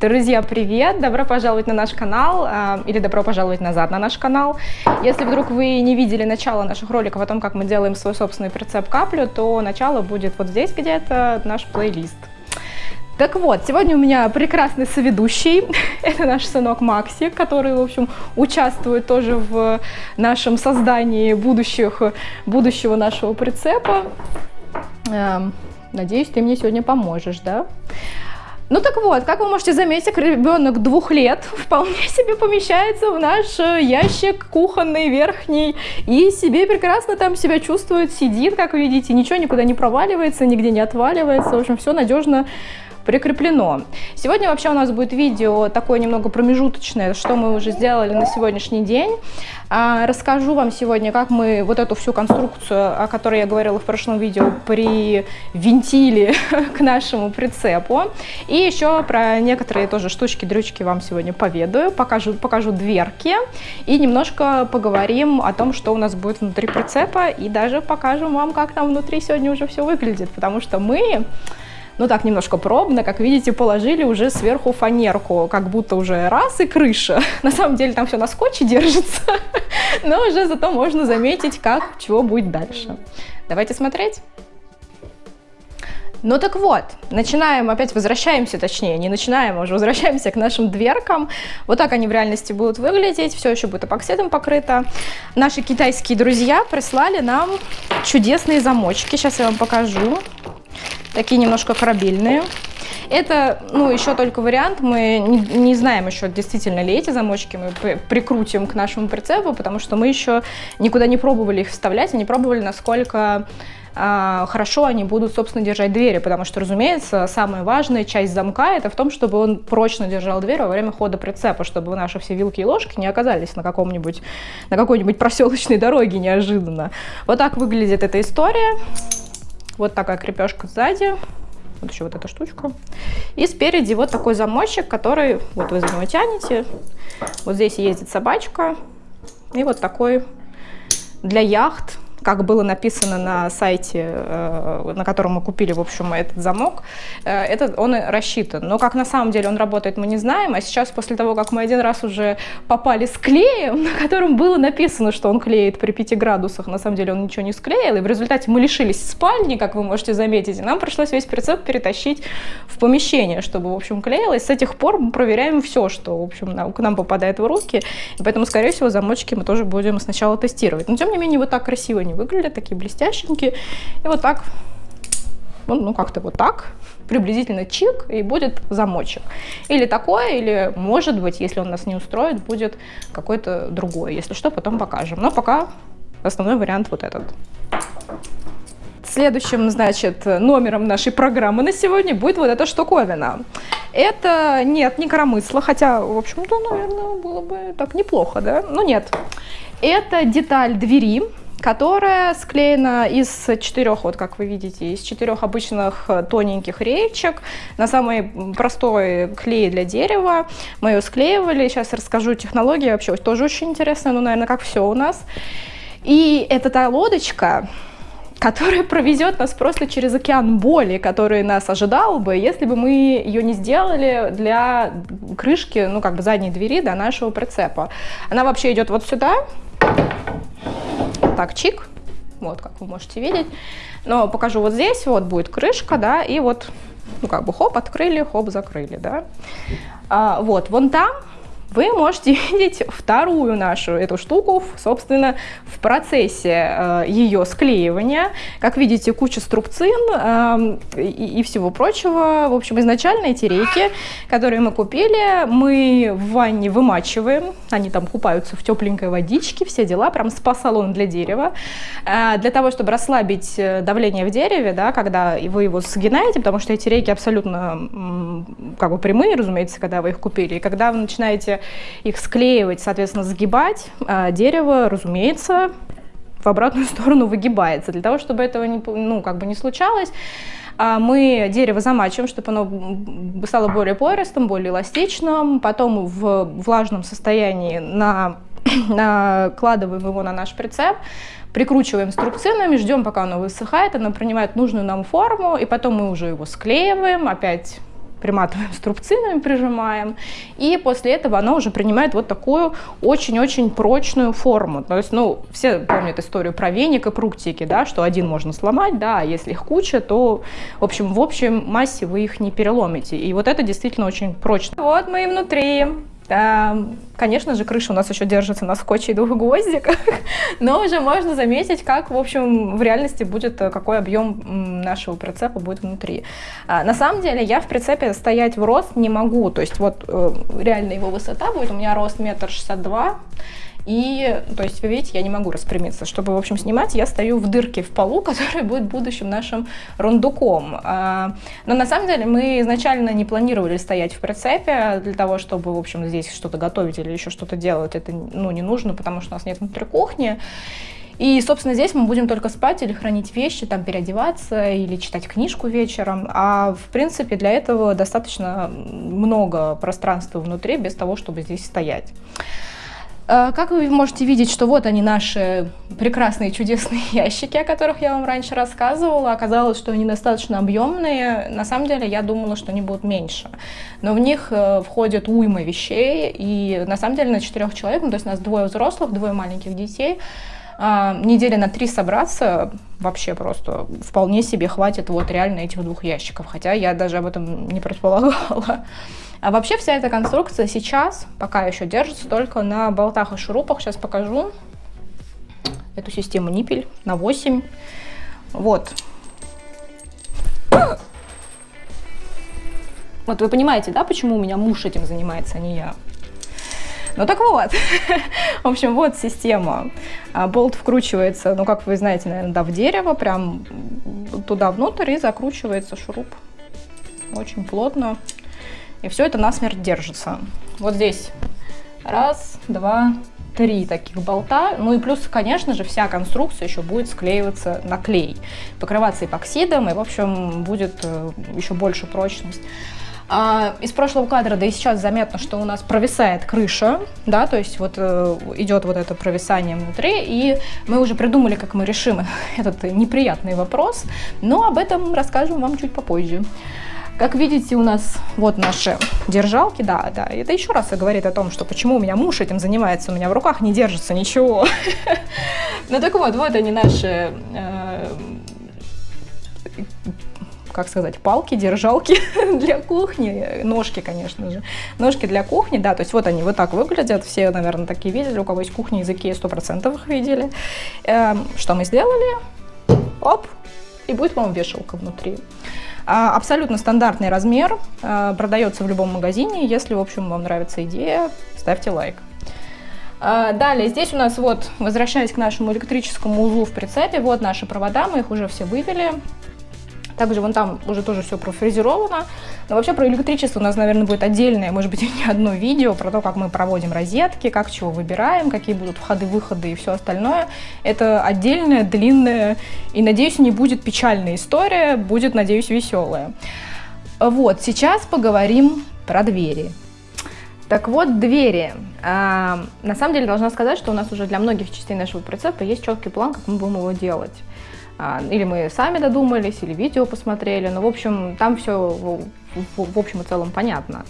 Друзья, привет! Добро пожаловать на наш канал э, или добро пожаловать назад на наш канал. Если вдруг вы не видели начало наших роликов о том, как мы делаем свой собственный прицеп каплю, то начало будет вот здесь где-то наш плейлист. Так вот, сегодня у меня прекрасный соведущий. Это наш сынок Макси, который, в общем, участвует тоже в нашем создании будущих, будущего нашего прицепа. Эм, надеюсь, ты мне сегодня поможешь, да? Ну так вот, как вы можете заметить, ребенок двух лет вполне себе помещается в наш э, ящик кухонный верхний и себе прекрасно там себя чувствует, сидит, как видите, ничего никуда не проваливается, нигде не отваливается, в общем, все надежно прикреплено. Сегодня вообще у нас будет видео такое немного промежуточное, что мы уже сделали на сегодняшний день. А, расскажу вам сегодня, как мы вот эту всю конструкцию, о которой я говорила в прошлом видео, привинтили к нашему прицепу. И еще про некоторые тоже штучки-дрючки вам сегодня поведаю, покажу, покажу дверки и немножко поговорим о том, что у нас будет внутри прицепа и даже покажем вам, как там внутри сегодня уже все выглядит, потому что мы ну так немножко пробно, как видите, положили уже сверху фанерку, как будто уже раз и крыша. На самом деле там все на скотче держится, но уже зато можно заметить, как, чего будет дальше. Давайте смотреть. Ну так вот, начинаем, опять возвращаемся, точнее, не начинаем, а уже возвращаемся к нашим дверкам. Вот так они в реальности будут выглядеть, все еще будет эпоксидом покрыто. Наши китайские друзья прислали нам чудесные замочки, сейчас я вам покажу такие немножко корабельные. Это, ну, еще только вариант, мы не, не знаем еще, действительно ли эти замочки мы прикрутим к нашему прицепу, потому что мы еще никуда не пробовали их вставлять, и не пробовали, насколько а, хорошо они будут, собственно, держать двери, потому что, разумеется, самая важная часть замка это в том, чтобы он прочно держал дверь во время хода прицепа, чтобы наши все вилки и ложки не оказались на каком-нибудь, на какой-нибудь проселочной дороге неожиданно. Вот так выглядит эта история. Вот такая крепежка сзади. Вот еще вот эта штучка. И спереди вот такой замочек, который, вот вы за него тянете. Вот здесь ездит собачка. И вот такой для яхт как было написано на сайте, э, на котором мы купили, в общем, этот замок, э, этот, он рассчитан. Но как на самом деле он работает, мы не знаем. А сейчас, после того, как мы один раз уже попали с клеем, на котором было написано, что он клеит при 5 градусах, на самом деле он ничего не склеил, и в результате мы лишились спальни, как вы можете заметить, и нам пришлось весь прицеп перетащить в помещение, чтобы, в общем, клеилось. С этих пор мы проверяем все, что, в общем, к нам попадает в руки, и поэтому, скорее всего, замочки мы тоже будем сначала тестировать. Но, тем не менее, вот так красиво они выглядят, такие блестященькие. И вот так, ну как-то вот так, приблизительно чик, и будет замочек. Или такое, или может быть, если он нас не устроит, будет какой-то другой. Если что, потом покажем. Но пока основной вариант вот этот. Следующим, значит, номером нашей программы на сегодня будет вот эта штуковина. Это, нет, не коромысло, хотя, в общем-то, наверное, было бы так неплохо, да? Но нет. Это деталь двери, которая склеена из четырех, вот как вы видите, из четырех обычных э, тоненьких реечек на самый простой клей для дерева. Мы ее склеивали, сейчас расскажу технологии, вообще тоже очень интересно, ну, наверное, как все у нас. И это та лодочка, которая провезет нас просто через океан боли, который нас ожидал бы, если бы мы ее не сделали для крышки, ну, как бы задней двери до нашего прицепа. Она вообще идет вот сюда, так чик, вот как вы можете видеть. Но покажу вот здесь, вот будет крышка, да, и вот, ну как бы хоп, открыли, хоп, закрыли, да. А, вот, вон там вы можете видеть вторую нашу эту штуку, собственно, в процессе э, ее склеивания. Как видите, куча струбцин э, и, и всего прочего. В общем, изначально эти рейки, которые мы купили, мы в ванне вымачиваем. Они там купаются в тепленькой водичке, все дела, прям спа-салон для дерева. Э, для того, чтобы расслабить э, давление в дереве, да, когда вы его сгинаете, потому что эти рейки абсолютно как бы прямые, разумеется, когда вы их купили. И когда вы начинаете их склеивать, соответственно, сгибать, а дерево, разумеется, в обратную сторону выгибается. Для того, чтобы этого не, ну, как бы не случалось, а, мы дерево замачиваем, чтобы оно стало более пористым, более эластичным. Потом в влажном состоянии на, накладываем его на наш прицеп, прикручиваем струбцинами, ждем, пока оно высыхает, оно принимает нужную нам форму, и потом мы уже его склеиваем, опять приматываем струбцинами, прижимаем, и после этого она уже принимает вот такую очень-очень прочную форму. То есть, ну, все помнят историю про веник и прутики, да, что один можно сломать, да, а если их куча, то, в общем, в общем массе вы их не переломите. И вот это действительно очень прочно. Вот мы и внутри. Конечно же, крыша у нас еще держится на скотче и двух гвоздиках, но уже можно заметить, как, в общем, в реальности будет, э, какой объем нашего прицепа будет внутри. А, на самом деле, я в прицепе стоять в рост не могу, то есть вот э, реально его высота будет, у меня рост метр шестьдесят два, и, то есть, вы видите, я не могу распрямиться. Чтобы, в общем, снимать, я стою в дырке в полу, которая будет будущим нашим рундуком. А, но на самом деле мы изначально не планировали стоять в прицепе для того, чтобы, в общем, здесь что-то готовить или еще что-то делать. Это, ну, не нужно, потому что у нас нет внутри кухни. И, собственно, здесь мы будем только спать или хранить вещи, там переодеваться или читать книжку вечером. А, в принципе, для этого достаточно много пространства внутри, без того, чтобы здесь стоять. Э, как вы можете видеть, что вот они наши прекрасные чудесные ящики, о которых я вам раньше рассказывала. Оказалось, что они достаточно объемные. На самом деле я думала, что они будут меньше. Но в них э, входят уйма вещей. И на самом деле на четырех человек, ну, то есть у нас двое взрослых, двое маленьких детей, недели на три собраться вообще просто вполне себе хватит вот реально этих двух ящиков. Хотя я даже об этом не предполагала. А вообще вся эта конструкция сейчас пока еще держится только на болтах и шурупах. Сейчас покажу эту систему ниппель на 8. Вот. Вот вы понимаете, да, почему у меня муж этим занимается, а не я? Ну так вот, в общем, вот система. А, болт вкручивается, ну как вы знаете, наверное, да, в дерево, прям туда внутрь и закручивается шуруп. Очень плотно. И все это насмерть держится. Вот здесь раз, два, три таких болта. Ну и плюс, конечно же, вся конструкция еще будет склеиваться на клей, покрываться эпоксидом, и, в общем, будет э, еще больше прочность. А, из прошлого кадра, да и сейчас заметно, что у нас провисает крыша, да, то есть вот э, идет вот это провисание внутри, и мы уже придумали, как мы решим этот неприятный вопрос, но об этом расскажем вам чуть попозже. Как видите, у нас вот наши держалки, да, да, это еще раз говорит о том, что почему у меня муж этим занимается, у меня в руках не держится ничего. Ну так вот, вот они наши, э, как сказать, палки, держалки для кухни, ножки, конечно же, ножки для кухни, да, то есть вот они вот так выглядят, все, наверное, такие видели, у кого есть кухня языки, 100% их видели. Эм, что мы сделали? Оп, и будет вам вешалка внутри. А, абсолютно стандартный размер, а, продается в любом магазине. Если, в общем, вам нравится идея, ставьте лайк. А, далее, здесь у нас вот, возвращаясь к нашему электрическому узлу в прицепе, вот наши провода, мы их уже все вывели. Также вон там уже тоже все профрезеровано. Но вообще про электричество у нас, наверное, будет отдельное, может быть, не одно видео про то, как мы проводим розетки, как чего выбираем, какие будут входы-выходы и все остальное. Это отдельная, длинная и, надеюсь, не будет печальная история, будет, надеюсь, веселая. Вот, сейчас поговорим про двери. Так вот, двери. А, на самом деле, должна сказать, что у нас уже для многих частей нашего прицепа есть четкий план, как мы будем его делать. А, или мы сами додумались, или видео посмотрели. Но, в общем, там все в, общем и целом понятно.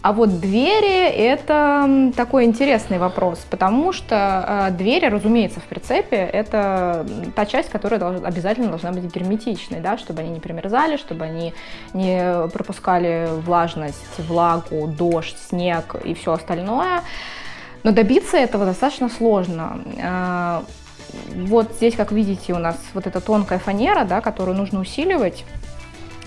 А вот двери – это такой интересный вопрос, потому что э, двери, разумеется, в прицепе – это та часть, которая долж, обязательно должна быть герметичной, да, чтобы они не примерзали, чтобы они не пропускали влажность, влагу, дождь, снег и все остальное. Но добиться этого достаточно сложно. Вот здесь, как видите, у нас вот эта тонкая фанера, да, которую нужно усиливать.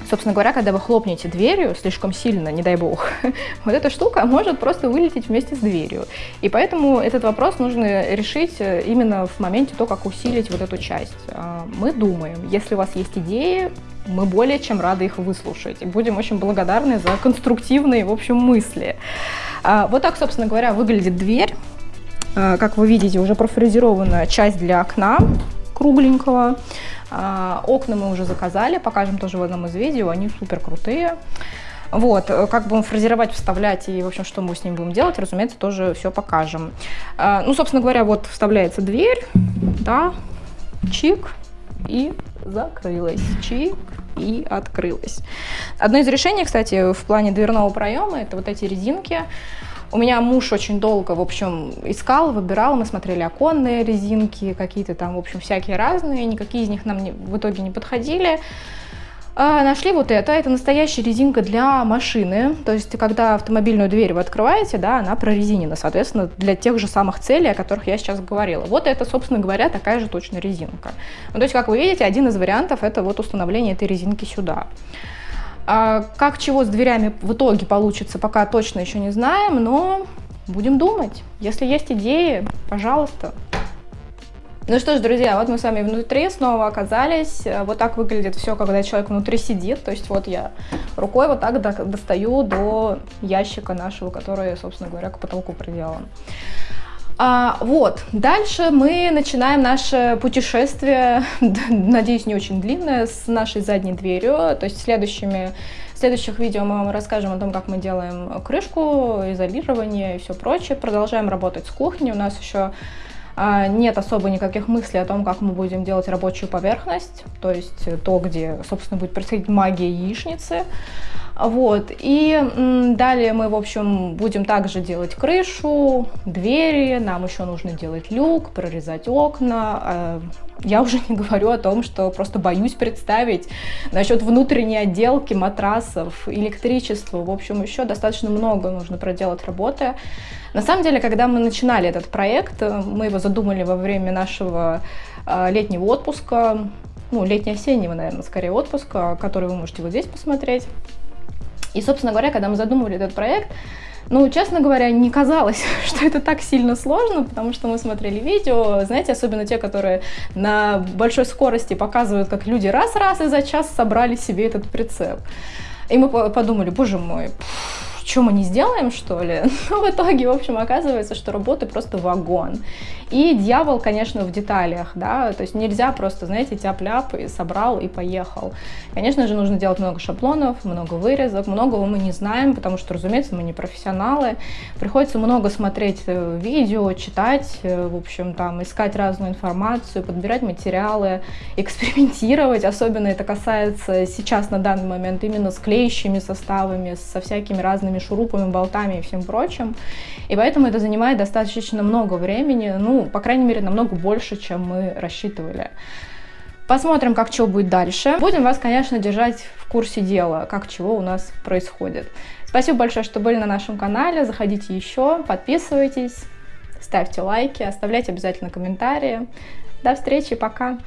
Собственно говоря, когда вы хлопнете дверью слишком сильно, не дай бог, вот эта штука может просто вылететь вместе с дверью. И поэтому этот вопрос нужно решить э, именно в моменте то, как усилить вот эту часть. А, мы думаем, если у вас есть идеи, мы более чем рады их выслушать. И будем очень благодарны за конструктивные, в общем, мысли. А, вот так, собственно говоря, выглядит дверь. А, как вы видите, уже профрезерованная часть для окна кругленького. А, окна мы уже заказали, покажем тоже в одном из видео, они супер крутые. Вот, как будем фрезеровать, вставлять и, в общем, что мы с ним будем делать, разумеется, тоже все покажем. Ну, собственно говоря, вот вставляется дверь, да, чик, и закрылась, чик, и открылась. Одно из решений, кстати, в плане дверного проема, это вот эти резинки. У меня муж очень долго, в общем, искал, выбирал, мы смотрели оконные резинки, какие-то там, в общем, всякие разные, никакие из них нам не, в итоге не подходили. А, нашли вот это, это настоящая резинка для машины, то есть когда автомобильную дверь вы открываете, да, она прорезинена, соответственно, для тех же самых целей, о которых я сейчас говорила. Вот это, собственно говоря, такая же точно резинка. Ну, то есть, как вы видите, один из вариантов это вот установление этой резинки сюда. А как чего с дверями в итоге получится, пока точно еще не знаем, но будем думать. Если есть идеи, пожалуйста. Ну что ж, друзья, вот мы с вами внутри снова оказались. Вот так выглядит все, когда человек внутри сидит. То есть вот я рукой вот так достаю до ящика нашего, который, собственно говоря, к потолку приделан. А, вот, дальше мы начинаем наше путешествие, надеюсь, не очень длинное, с нашей задней дверью. То есть следующими, в следующих видео мы вам расскажем о том, как мы делаем крышку, изолирование и все прочее. Продолжаем работать с кухней. У нас еще а, нет особо никаких мыслей о том, как мы будем делать рабочую поверхность, то есть то, где, собственно, будет происходить магия яичницы. Вот, и далее мы, в общем, будем также делать крышу, двери, нам еще нужно делать люк, прорезать окна. А, я уже не говорю о том, что просто боюсь представить насчет внутренней отделки, матрасов, электричества. В общем, еще достаточно много нужно проделать работы. На самом деле, когда мы начинали этот проект, мы его задумали во время нашего а, летнего отпуска, ну, летне-осеннего, наверное, скорее отпуска, который вы можете вот здесь посмотреть. И, собственно говоря, когда мы задумывали этот проект, ну, честно говоря, не казалось, что это так сильно сложно, потому что мы смотрели видео, знаете, особенно те, которые на большой скорости показывают, как люди раз-раз и за час собрали себе этот прицеп. И мы подумали, боже мой, пфф, что мы не сделаем, что ли? Но в итоге, в общем, оказывается, что работы просто вагон. И дьявол, конечно, в деталях, да, то есть нельзя просто, знаете, тяп-ляп и собрал и поехал. Конечно же, нужно делать много шаблонов, много вырезок, многого мы не знаем, потому что, разумеется, мы не профессионалы. Приходится много смотреть э, видео, читать, э, в общем, там, искать разную информацию, подбирать материалы, экспериментировать. Особенно это касается сейчас, на данный момент, именно с клеящими составами, со всякими разными шурупами, болтами и всем прочим. И поэтому это занимает достаточно много времени, ну, по крайней мере, намного больше, чем мы рассчитывали. Посмотрим, как чего будет дальше. Будем вас, конечно, держать в курсе дела, как чего у нас происходит. Спасибо большое, что были на нашем канале. Заходите еще, подписывайтесь, ставьте лайки, оставляйте обязательно комментарии. До встречи, пока!